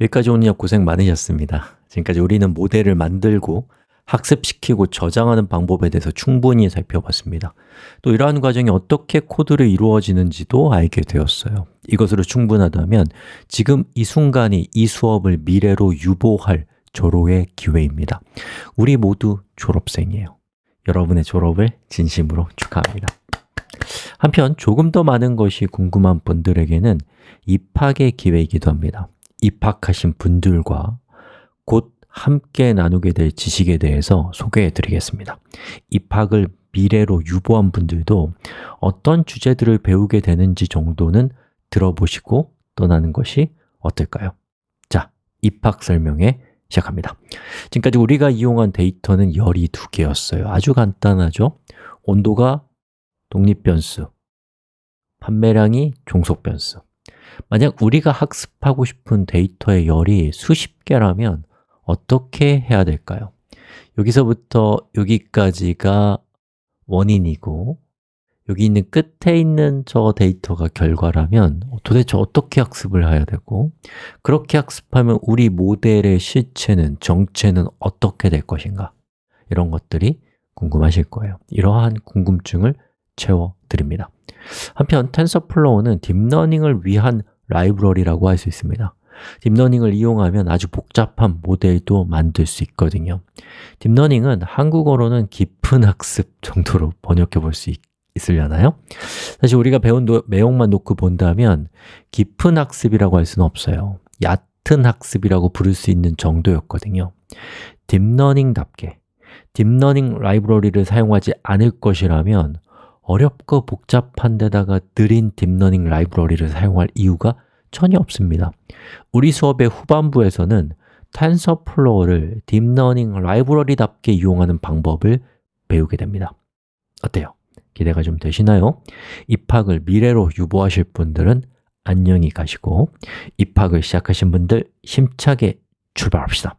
여기까지 오느냐 고생 많으셨습니다. 지금까지 우리는 모델을 만들고 학습시키고 저장하는 방법에 대해서 충분히 살펴봤습니다. 또 이러한 과정이 어떻게 코드로 이루어지는지도 알게 되었어요. 이것으로 충분하다면 지금 이 순간이 이 수업을 미래로 유보할 졸업의 기회입니다. 우리 모두 졸업생이에요. 여러분의 졸업을 진심으로 축하합니다. 한편 조금 더 많은 것이 궁금한 분들에게는 입학의 기회이기도 합니다 입학하신 분들과 곧 함께 나누게 될 지식에 대해서 소개해 드리겠습니다 입학을 미래로 유보한 분들도 어떤 주제들을 배우게 되는지 정도는 들어보시고 떠나는 것이 어떨까요? 자, 입학 설명회 시작합니다 지금까지 우리가 이용한 데이터는 열이 두 개였어요 아주 간단하죠? 온도가 독립변수, 판매량이 종속변수 만약 우리가 학습하고 싶은 데이터의 열이 수십 개라면 어떻게 해야 될까요? 여기서부터 여기까지가 원인이고 여기 있는 끝에 있는 저 데이터가 결과라면 도대체 어떻게 학습을 해야 되고 그렇게 학습하면 우리 모델의 실체는, 정체는 어떻게 될 것인가? 이런 것들이 궁금하실 거예요. 이러한 궁금증을 채워드립니다 한편 TensorFlow는 딥러닝을 위한 라이브러리라고 할 수 있습니다. 딥러닝을 이용하면 아주 복잡한 모델도 만들 수 있거든요. 딥러닝은 한국어로는 깊은 학습 정도로 번역해 볼 수 있으려나요? 사실 우리가 배운 노, 내용만 놓고 본다면 깊은 학습이라고 할 수는 없어요. 얕은 학습이라고 부를 수 있는 정도였거든요. 딥러닝답게 딥러닝 라이브러리를 사용하지 않을 것이라면 어렵고 복잡한 데다가 느린 딥러닝 라이브러리를 사용할 이유가 전혀 없습니다 우리 수업의 후반부에서는 TensorFlow를 딥러닝 라이브러리답게 이용하는 방법을 배우게 됩니다 어때요? 기대가 좀 되시나요? 입학을 미래로 유보하실 분들은 안녕히 가시고 입학을 시작하신 분들 힘차게 출발합시다